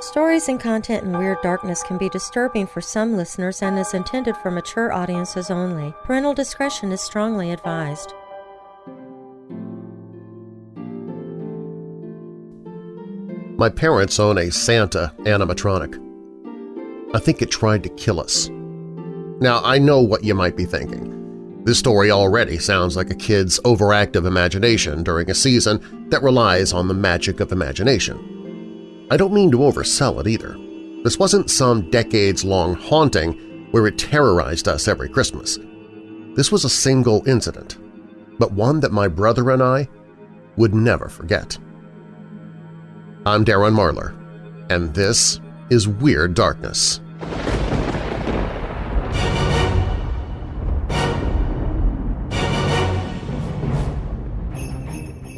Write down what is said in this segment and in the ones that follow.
Stories and content in Weird Darkness can be disturbing for some listeners and is intended for mature audiences only. Parental discretion is strongly advised. My parents own a Santa animatronic. I think it tried to kill us. Now, I know what you might be thinking. This story already sounds like a kid's overactive imagination during a season that relies on the magic of imagination. I don't mean to oversell it either. This wasn't some decades-long haunting where it terrorized us every Christmas. This was a single incident, but one that my brother and I would never forget. I'm Darren Marlar, and this is Weird Darkness.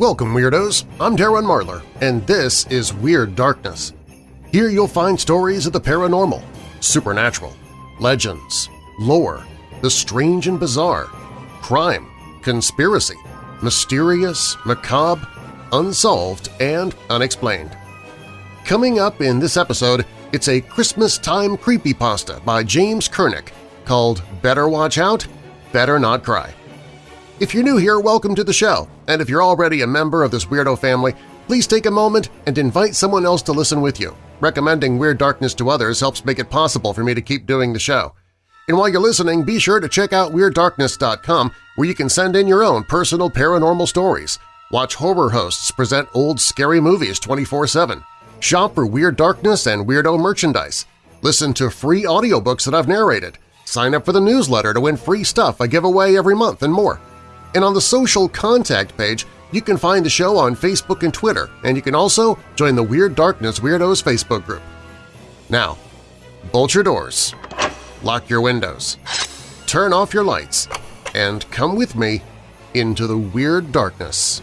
Welcome, Weirdos! I'm Darren Marlar, and this is Weird Darkness. Here you'll find stories of the paranormal, supernatural, legends, lore, the strange and bizarre, crime, conspiracy, mysterious, macabre, unsolved, and unexplained. Coming up in this episode, it's a Christmas-time creepypasta by James Kernick called Better Watch Out, Better Not Cry. If you're new here, welcome to the show, and if you're already a member of this weirdo family, please take a moment and invite someone else to listen with you. Recommending Weird Darkness to others helps make it possible for me to keep doing the show. And while you're listening, be sure to check out WeirdDarkness.com where you can send in your own personal paranormal stories – Watch horror hosts present old scary movies 24-7. Shop for Weird Darkness and Weirdo merchandise. Listen to free audiobooks that I've narrated. Sign up for the newsletter to win free stuff I give away every month and more. And on the social contact page, you can find the show on Facebook and Twitter, and you can also join the Weird Darkness Weirdos Facebook group. Now, bolt your doors, lock your windows, turn off your lights, and come with me into the Weird Darkness.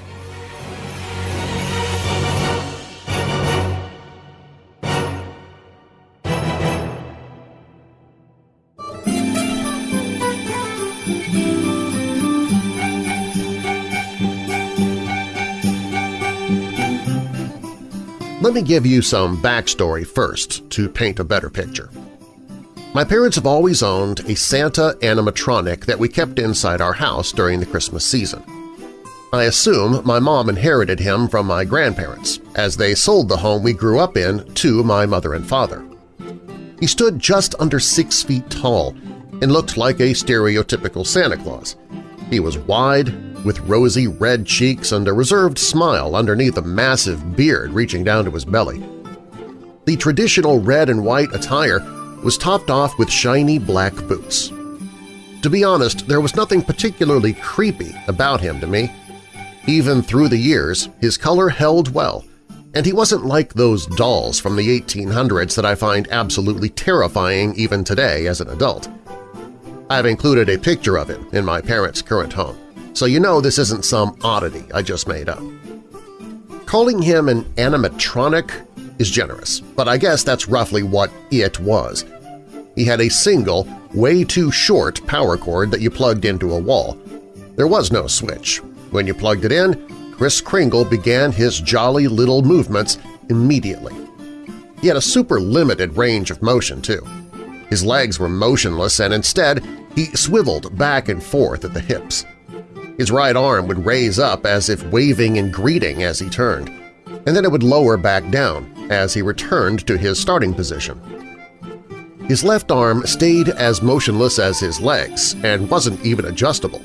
Let me give you some backstory first to paint a better picture. My parents have always owned a Santa animatronic that we kept inside our house during the Christmas season. I assume my mom inherited him from my grandparents, as they sold the home we grew up in to my mother and father. He stood just under six feet tall and looked like a stereotypical Santa Claus. He was wide, with rosy red cheeks and a reserved smile underneath a massive beard reaching down to his belly. The traditional red and white attire was topped off with shiny black boots. To be honest, there was nothing particularly creepy about him to me. Even through the years, his color held well, and he wasn't like those dolls from the 1800s that I find absolutely terrifying even today as an adult. I've included a picture of him in my parents' current home so you know this isn't some oddity I just made up. Calling him an animatronic is generous, but I guess that's roughly what it was. He had a single, way too short power cord that you plugged into a wall. There was no switch. When you plugged it in, Kris Kringle began his jolly little movements immediately. He had a super limited range of motion, too. His legs were motionless and instead he swiveled back and forth at the hips. His right arm would raise up as if waving and greeting as he turned, and then it would lower back down as he returned to his starting position. His left arm stayed as motionless as his legs and wasn't even adjustable.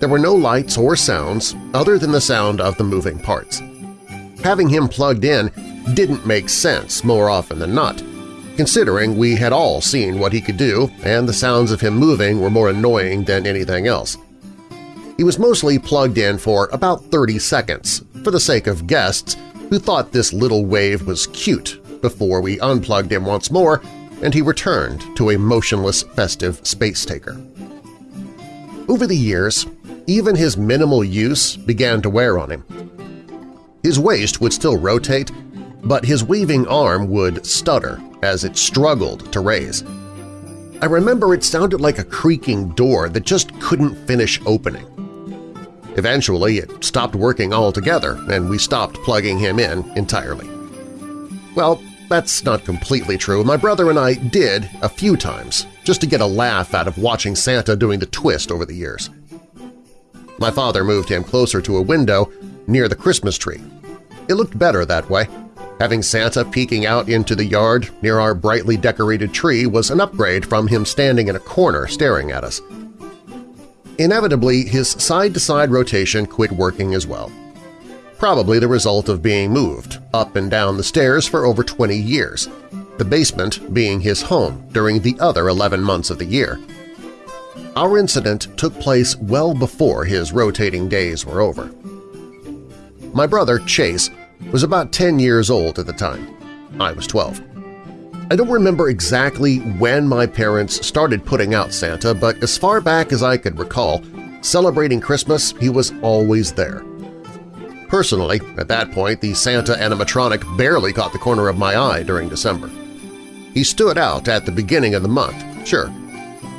There were no lights or sounds other than the sound of the moving parts. Having him plugged in didn't make sense more often than not, considering we had all seen what he could do and the sounds of him moving were more annoying than anything else. He was mostly plugged in for about 30 seconds for the sake of guests who thought this little wave was cute before we unplugged him once more and he returned to a motionless festive space taker. Over the years, even his minimal use began to wear on him. His waist would still rotate, but his waving arm would stutter as it struggled to raise. I remember it sounded like a creaking door that just couldn't finish opening. Eventually, it stopped working altogether and we stopped plugging him in entirely. Well, that's not completely true. My brother and I did a few times, just to get a laugh out of watching Santa doing the twist over the years. My father moved him closer to a window near the Christmas tree. It looked better that way. Having Santa peeking out into the yard near our brightly decorated tree was an upgrade from him standing in a corner staring at us. Inevitably, his side-to-side -side rotation quit working as well probably the result of being moved up and down the stairs for over 20 years, the basement being his home during the other 11 months of the year. Our incident took place well before his rotating days were over. My brother, Chase, was about 10 years old at the time. I was 12. I don't remember exactly when my parents started putting out Santa, but as far back as I could recall, celebrating Christmas, he was always there. Personally, at that point the Santa animatronic barely caught the corner of my eye during December. He stood out at the beginning of the month, sure,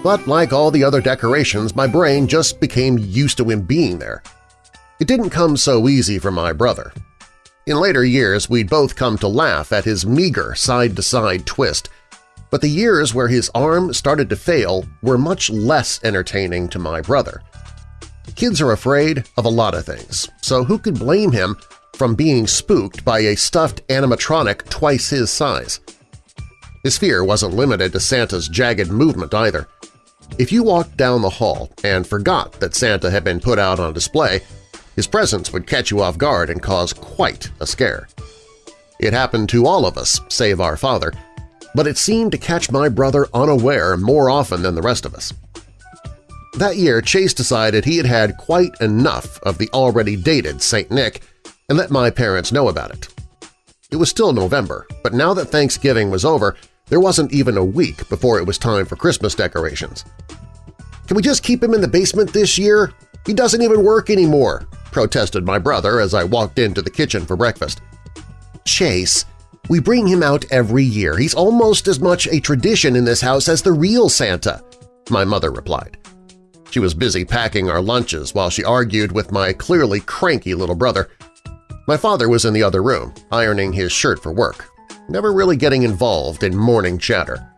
but like all the other decorations, my brain just became used to him being there. It didn't come so easy for my brother. In later years, we'd both come to laugh at his meager side-to-side -side twist, but the years where his arm started to fail were much less entertaining to my brother. Kids are afraid of a lot of things, so who could blame him from being spooked by a stuffed animatronic twice his size? His fear wasn't limited to Santa's jagged movement either. If you walked down the hall and forgot that Santa had been put out on display, his presence would catch you off guard and cause quite a scare. It happened to all of us, save our father, but it seemed to catch my brother unaware more often than the rest of us. That year, Chase decided he had had quite enough of the already dated St. Nick and let my parents know about it. It was still November, but now that Thanksgiving was over, there wasn't even a week before it was time for Christmas decorations. "'Can we just keep him in the basement this year? He doesn't even work anymore,' protested my brother as I walked into the kitchen for breakfast. "'Chase, we bring him out every year. He's almost as much a tradition in this house as the real Santa,' my mother replied. She was busy packing our lunches while she argued with my clearly cranky little brother. My father was in the other room, ironing his shirt for work, never really getting involved in morning chatter.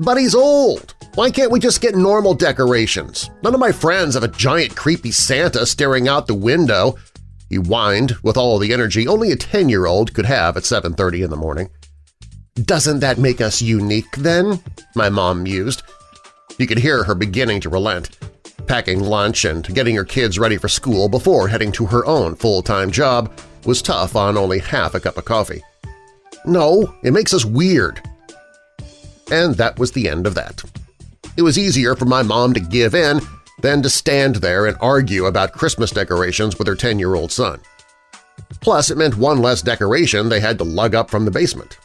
But he's old! Why can't we just get normal decorations? None of my friends have a giant creepy Santa staring out the window, he whined with all the energy only a 10-year-old could have at 7.30 in the morning. Doesn't that make us unique, then? My mom mused. You could hear her beginning to relent packing lunch and getting her kids ready for school before heading to her own full-time job was tough on only half a cup of coffee. No, it makes us weird. And that was the end of that. It was easier for my mom to give in than to stand there and argue about Christmas decorations with her 10-year-old son. Plus, it meant one less decoration they had to lug up from the basement.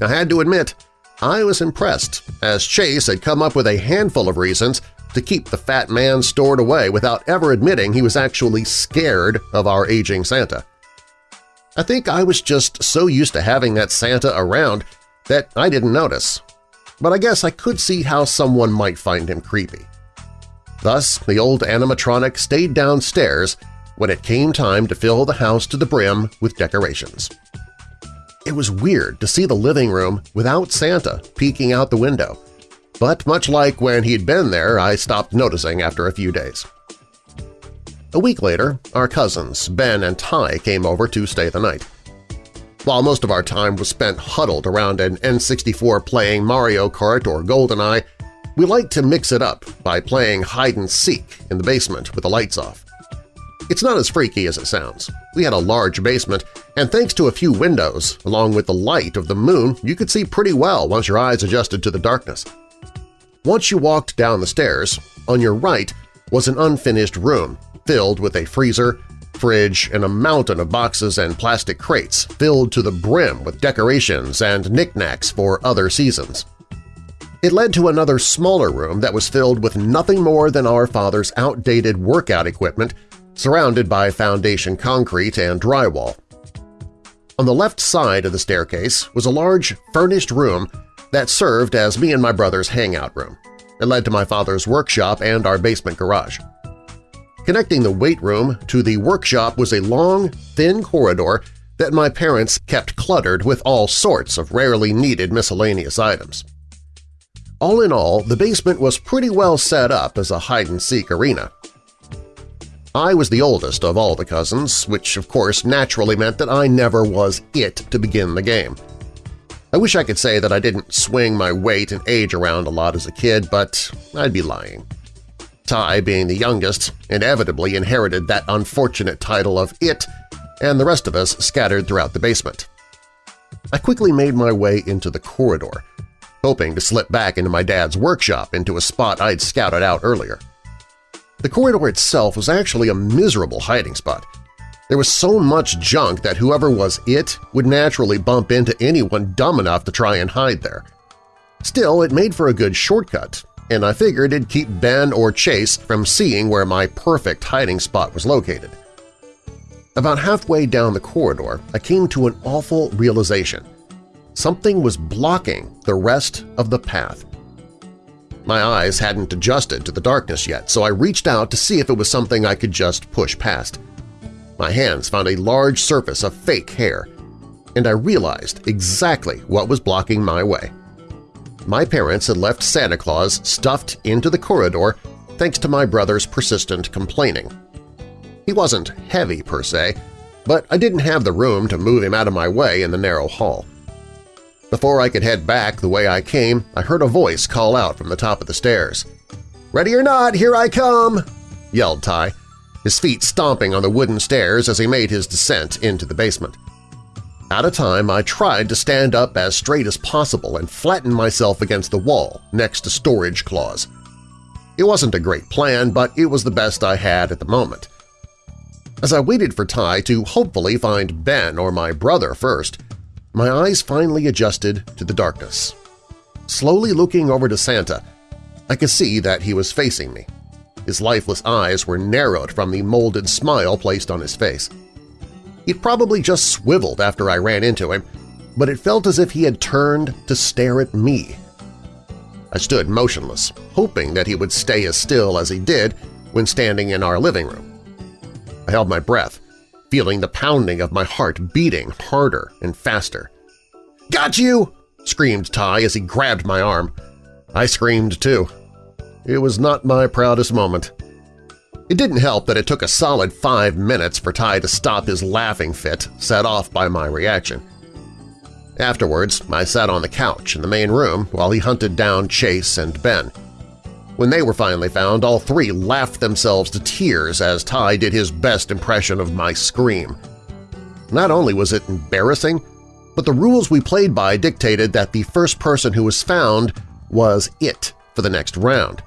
I had to admit, I was impressed, as Chase had come up with a handful of reasons to keep the fat man stored away without ever admitting he was actually scared of our aging Santa. I think I was just so used to having that Santa around that I didn't notice, but I guess I could see how someone might find him creepy. Thus, the old animatronic stayed downstairs when it came time to fill the house to the brim with decorations. It was weird to see the living room without Santa peeking out the window, but much like when he'd been there, I stopped noticing after a few days. A week later, our cousins, Ben and Ty, came over to stay the night. While most of our time was spent huddled around an N64 playing Mario Kart or GoldenEye, we liked to mix it up by playing hide-and-seek in the basement with the lights off. It's not as freaky as it sounds. We had a large basement, and thanks to a few windows, along with the light of the moon, you could see pretty well once your eyes adjusted to the darkness. Once you walked down the stairs, on your right was an unfinished room filled with a freezer, fridge, and a mountain of boxes and plastic crates filled to the brim with decorations and knickknacks for other seasons. It led to another smaller room that was filled with nothing more than our father's outdated workout equipment surrounded by foundation concrete and drywall. On the left side of the staircase was a large, furnished room that served as me and my brother's hangout room. It led to my father's workshop and our basement garage. Connecting the weight room to the workshop was a long, thin corridor that my parents kept cluttered with all sorts of rarely needed miscellaneous items. All in all, the basement was pretty well set up as a hide-and-seek arena. I was the oldest of all the cousins, which of course naturally meant that I never was it to begin the game. I wish I could say that I didn't swing my weight and age around a lot as a kid, but I'd be lying. Ty, being the youngest, inevitably inherited that unfortunate title of It, and the rest of us scattered throughout the basement. I quickly made my way into the corridor, hoping to slip back into my dad's workshop into a spot I'd scouted out earlier. The corridor itself was actually a miserable hiding spot. There was so much junk that whoever was it would naturally bump into anyone dumb enough to try and hide there. Still, it made for a good shortcut, and I figured it'd keep Ben or Chase from seeing where my perfect hiding spot was located. About halfway down the corridor, I came to an awful realization. Something was blocking the rest of the path. My eyes hadn't adjusted to the darkness yet, so I reached out to see if it was something I could just push past. My hands found a large surface of fake hair, and I realized exactly what was blocking my way my parents had left Santa Claus stuffed into the corridor thanks to my brother's persistent complaining. He wasn't heavy per se, but I didn't have the room to move him out of my way in the narrow hall. Before I could head back the way I came, I heard a voice call out from the top of the stairs. "'Ready or not, here I come!' yelled Ty, his feet stomping on the wooden stairs as he made his descent into the basement. Out a time, I tried to stand up as straight as possible and flatten myself against the wall next to storage Claus. It wasn't a great plan, but it was the best I had at the moment. As I waited for Ty to hopefully find Ben or my brother first, my eyes finally adjusted to the darkness. Slowly looking over to Santa, I could see that he was facing me. His lifeless eyes were narrowed from the molded smile placed on his face. He'd probably just swiveled after I ran into him, but it felt as if he had turned to stare at me. I stood motionless, hoping that he would stay as still as he did when standing in our living room. I held my breath, feeling the pounding of my heart beating harder and faster. "'Got you!' screamed Ty as he grabbed my arm. I screamed too. It was not my proudest moment. It didn't help that it took a solid five minutes for Ty to stop his laughing fit, set off by my reaction. Afterwards, I sat on the couch in the main room while he hunted down Chase and Ben. When they were finally found, all three laughed themselves to tears as Ty did his best impression of my scream. Not only was it embarrassing, but the rules we played by dictated that the first person who was found was it for the next round.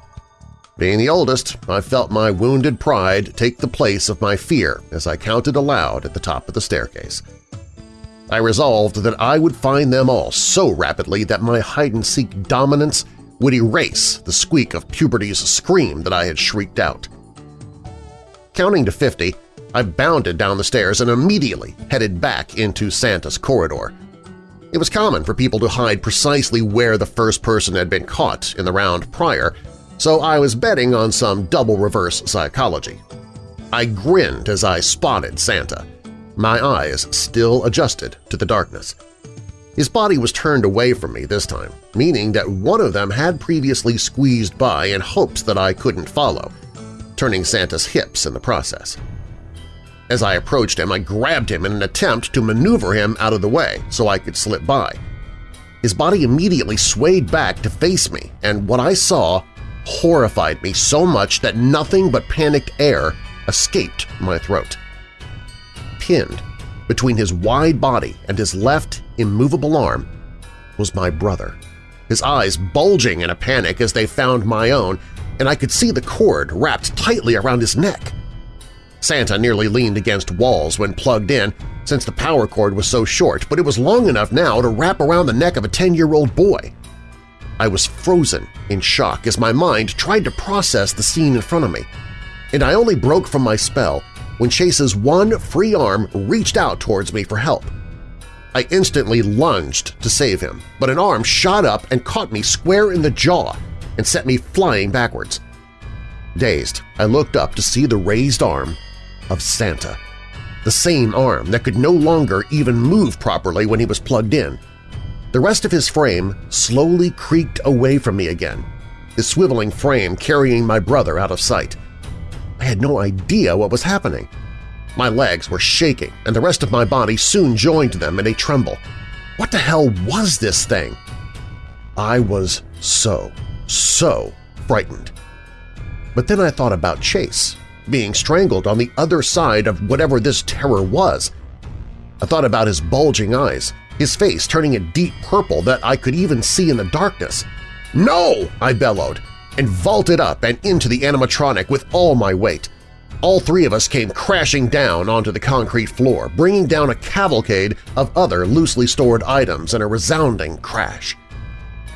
Being the oldest, I felt my wounded pride take the place of my fear as I counted aloud at the top of the staircase. I resolved that I would find them all so rapidly that my hide-and-seek dominance would erase the squeak of puberty's scream that I had shrieked out. Counting to 50, I bounded down the stairs and immediately headed back into Santa's corridor. It was common for people to hide precisely where the first person had been caught in the round prior, so I was betting on some double reverse psychology. I grinned as I spotted Santa, my eyes still adjusted to the darkness. His body was turned away from me this time, meaning that one of them had previously squeezed by in hopes that I couldn't follow, turning Santa's hips in the process. As I approached him, I grabbed him in an attempt to maneuver him out of the way so I could slip by. His body immediately swayed back to face me, and what I saw horrified me so much that nothing but panicked air escaped my throat. Pinned between his wide body and his left, immovable arm was my brother, his eyes bulging in a panic as they found my own, and I could see the cord wrapped tightly around his neck. Santa nearly leaned against walls when plugged in since the power cord was so short, but it was long enough now to wrap around the neck of a 10-year-old boy. I was frozen in shock as my mind tried to process the scene in front of me, and I only broke from my spell when Chase's one free arm reached out towards me for help. I instantly lunged to save him, but an arm shot up and caught me square in the jaw and sent me flying backwards. Dazed, I looked up to see the raised arm of Santa. the same arm that could no longer even move properly when he was plugged in. The rest of his frame slowly creaked away from me again, his swiveling frame carrying my brother out of sight. I had no idea what was happening. My legs were shaking, and the rest of my body soon joined them in a tremble. What the hell was this thing? I was so, so frightened. But then I thought about Chase, being strangled on the other side of whatever this terror was. I thought about his bulging eyes, his face turning a deep purple that I could even see in the darkness. "'No!' I bellowed, and vaulted up and into the animatronic with all my weight. All three of us came crashing down onto the concrete floor, bringing down a cavalcade of other loosely stored items in a resounding crash.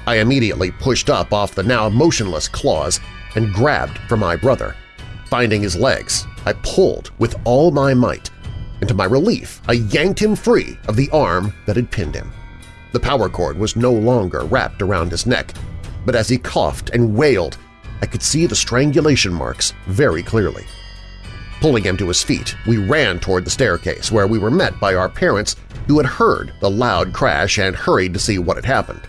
I immediately pushed up off the now motionless Claus and grabbed for my brother. Finding his legs, I pulled with all my might, and to my relief I yanked him free of the arm that had pinned him. The power cord was no longer wrapped around his neck, but as he coughed and wailed, I could see the strangulation marks very clearly. Pulling him to his feet, we ran toward the staircase where we were met by our parents who had heard the loud crash and hurried to see what had happened.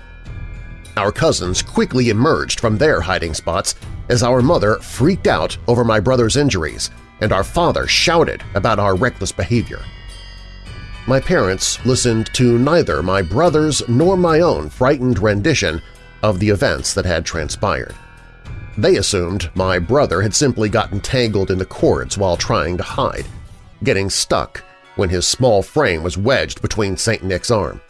Our cousins quickly emerged from their hiding spots as our mother freaked out over my brother's injuries and our father shouted about our reckless behavior. My parents listened to neither my brother's nor my own frightened rendition of the events that had transpired. They assumed my brother had simply gotten tangled in the cords while trying to hide, getting stuck when his small frame was wedged between St. Nick's arm.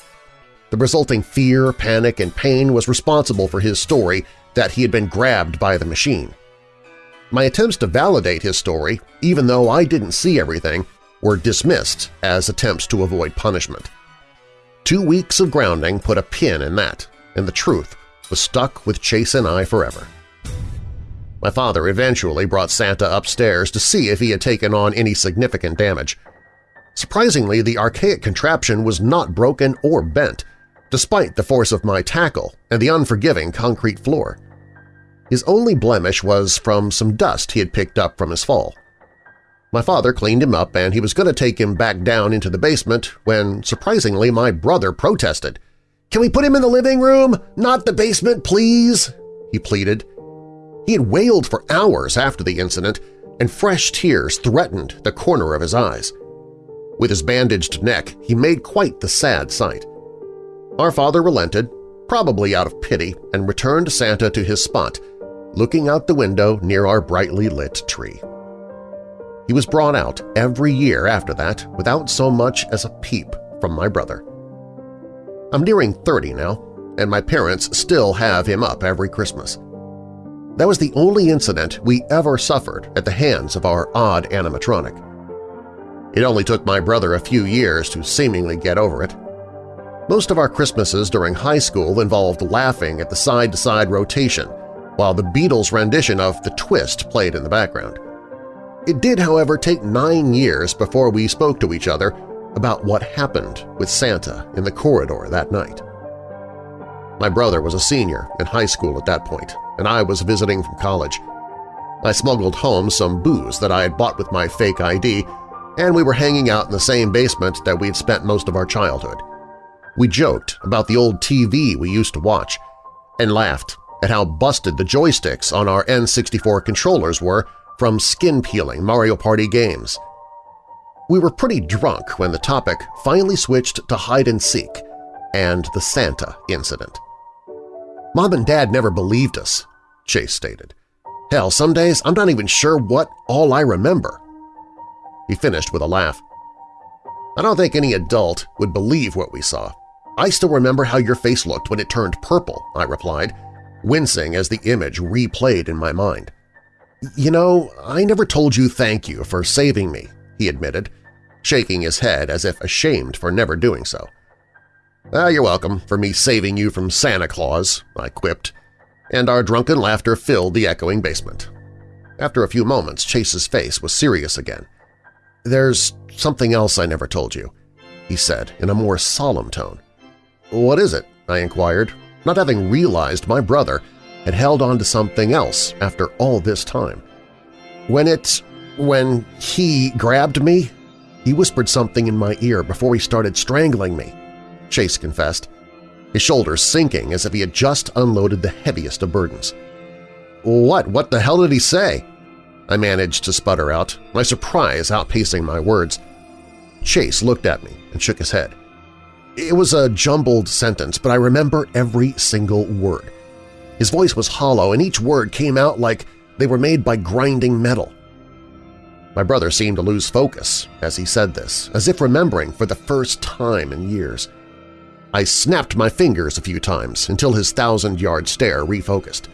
The resulting fear, panic, and pain was responsible for his story that he had been grabbed by the machine. My attempts to validate his story, even though I didn't see everything, were dismissed as attempts to avoid punishment. Two weeks of grounding put a pin in that, and the truth was stuck with Chase and I forever. My father eventually brought Santa upstairs to see if he had taken on any significant damage. Surprisingly, the archaic contraption was not broken or bent, despite the force of my tackle and the unforgiving concrete floor. His only blemish was from some dust he had picked up from his fall. My father cleaned him up and he was going to take him back down into the basement when, surprisingly, my brother protested. "'Can we put him in the living room? Not the basement, please?' he pleaded. He had wailed for hours after the incident, and fresh tears threatened the corner of his eyes. With his bandaged neck, he made quite the sad sight. Our father relented, probably out of pity, and returned Santa to his spot, looking out the window near our brightly lit tree. He was brought out every year after that without so much as a peep from my brother. I'm nearing 30 now, and my parents still have him up every Christmas. That was the only incident we ever suffered at the hands of our odd animatronic. It only took my brother a few years to seemingly get over it. Most of our Christmases during high school involved laughing at the side-to-side -side rotation while the Beatles' rendition of The Twist played in the background. It did, however, take nine years before we spoke to each other about what happened with Santa in the corridor that night. My brother was a senior in high school at that point, and I was visiting from college. I smuggled home some booze that I had bought with my fake ID, and we were hanging out in the same basement that we'd spent most of our childhood. We joked about the old TV we used to watch and laughed at how busted the joysticks on our N64 controllers were from skin-peeling Mario Party games. We were pretty drunk when the topic finally switched to hide-and-seek and the Santa incident. Mom and Dad never believed us, Chase stated. Hell, some days I'm not even sure what all I remember. He finished with a laugh. I don't think any adult would believe what we saw. I still remember how your face looked when it turned purple, I replied, wincing as the image replayed in my mind. You know, I never told you thank you for saving me, he admitted, shaking his head as if ashamed for never doing so. Ah, you're welcome for me saving you from Santa Claus, I quipped, and our drunken laughter filled the echoing basement. After a few moments, Chase's face was serious again. There's something else I never told you, he said in a more solemn tone. What is it? I inquired, not having realized my brother had held on to something else after all this time. When it… when he grabbed me, He whispered something in my ear before he started strangling me, Chase confessed, his shoulders sinking as if he had just unloaded the heaviest of burdens. What? What the hell did he say? I managed to sputter out, my surprise outpacing my words. Chase looked at me and shook his head. It was a jumbled sentence, but I remember every single word. His voice was hollow, and each word came out like they were made by grinding metal. My brother seemed to lose focus as he said this, as if remembering for the first time in years. I snapped my fingers a few times until his thousand-yard stare refocused.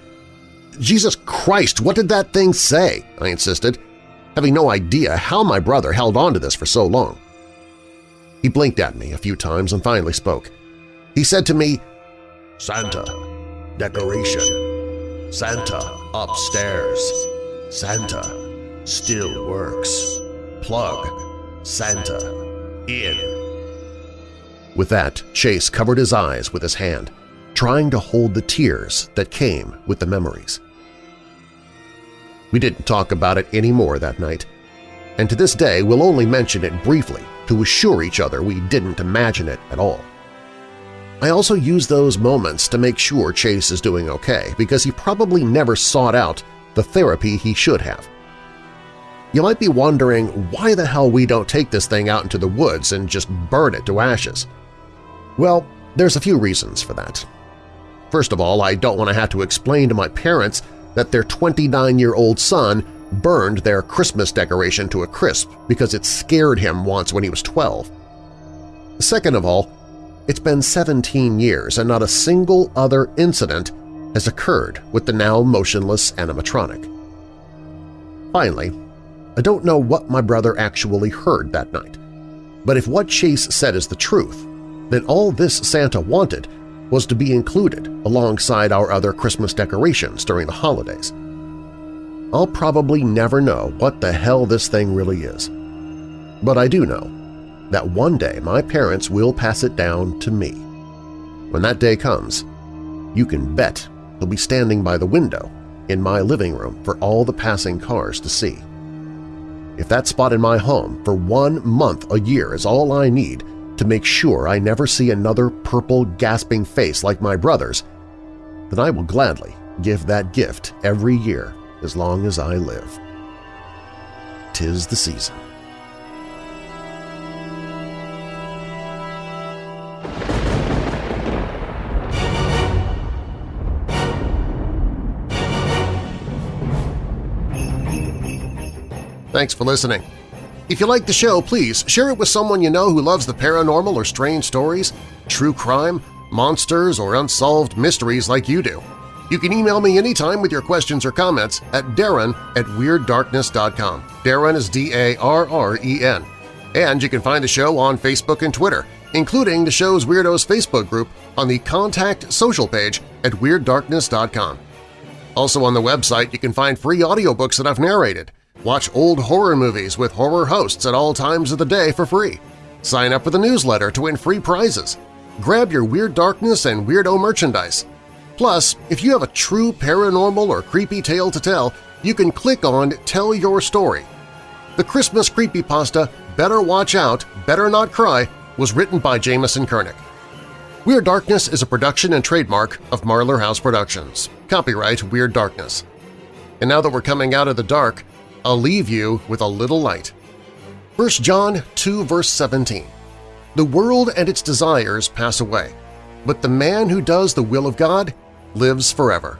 Jesus Christ, what did that thing say? I insisted, having no idea how my brother held on to this for so long. He blinked at me a few times and finally spoke. He said to me, Santa, decoration, Santa upstairs, Santa still works, plug, Santa in. With that, Chase covered his eyes with his hand, trying to hold the tears that came with the memories. We didn't talk about it anymore that night, and to this day we'll only mention it briefly to assure each other we didn't imagine it at all. I also use those moments to make sure Chase is doing okay because he probably never sought out the therapy he should have. You might be wondering why the hell we don't take this thing out into the woods and just burn it to ashes. Well, there's a few reasons for that. First of all, I don't want to have to explain to my parents that their 29-year-old son burned their Christmas decoration to a crisp because it scared him once when he was 12. Second of all, it's been 17 years and not a single other incident has occurred with the now motionless animatronic. Finally, I don't know what my brother actually heard that night, but if what Chase said is the truth, then all this Santa wanted was to be included alongside our other Christmas decorations during the holidays. I'll probably never know what the hell this thing really is. But I do know that one day my parents will pass it down to me. When that day comes, you can bet he'll be standing by the window in my living room for all the passing cars to see. If that spot in my home for one month a year is all I need to make sure I never see another purple gasping face like my brother's, then I will gladly give that gift every year as long as I live. Tis the season. Thanks for listening. If you like the show, please share it with someone you know who loves the paranormal or strange stories, true crime, monsters, or unsolved mysteries like you do. You can email me anytime with your questions or comments at darren at WeirdDarkness.com. Darren is D-A-R-R-E-N. And you can find the show on Facebook and Twitter, including the show's Weirdos Facebook group on the Contact Social page at WeirdDarkness.com. Also on the website you can find free audiobooks that I've narrated – Watch old horror movies with horror hosts at all times of the day for free. Sign up for the newsletter to win free prizes. Grab your Weird Darkness and Weirdo merchandise. Plus, if you have a true paranormal or creepy tale to tell, you can click on Tell Your Story. The Christmas creepypasta Better Watch Out, Better Not Cry was written by Jameson Kernick. Weird Darkness is a production and trademark of Marlar House Productions. Copyright Weird Darkness. And now that we're coming out of the dark, I'll leave you with a little light. 1 John 2 verse 17 The world and its desires pass away, but the man who does the will of God lives forever.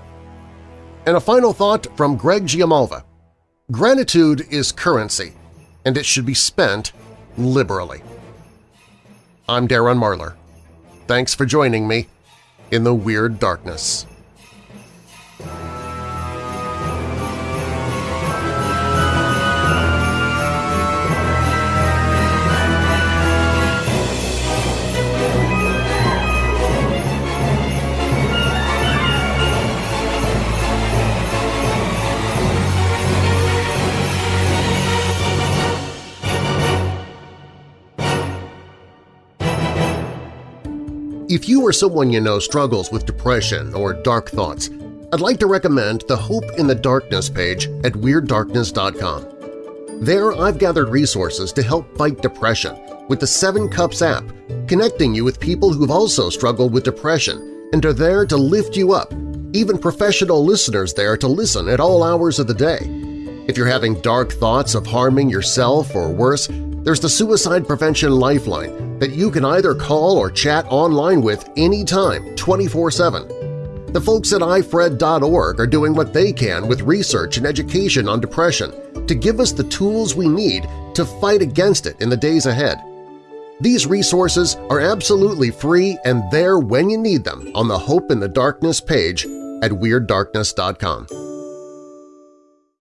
And a final thought from Greg Giamalva. Gratitude is currency, and it should be spent liberally. I'm Darren Marlar. Thanks for joining me in the Weird Darkness. If you or someone you know struggles with depression or dark thoughts, I'd like to recommend the Hope in the Darkness page at WeirdDarkness.com. There I've gathered resources to help fight depression with the Seven Cups app, connecting you with people who've also struggled with depression and are there to lift you up, even professional listeners there to listen at all hours of the day. If you're having dark thoughts of harming yourself or worse, there's the Suicide Prevention Lifeline that you can either call or chat online with anytime, 24-7. The folks at ifred.org are doing what they can with research and education on depression to give us the tools we need to fight against it in the days ahead. These resources are absolutely free and there when you need them on the Hope in the Darkness page at WeirdDarkness.com.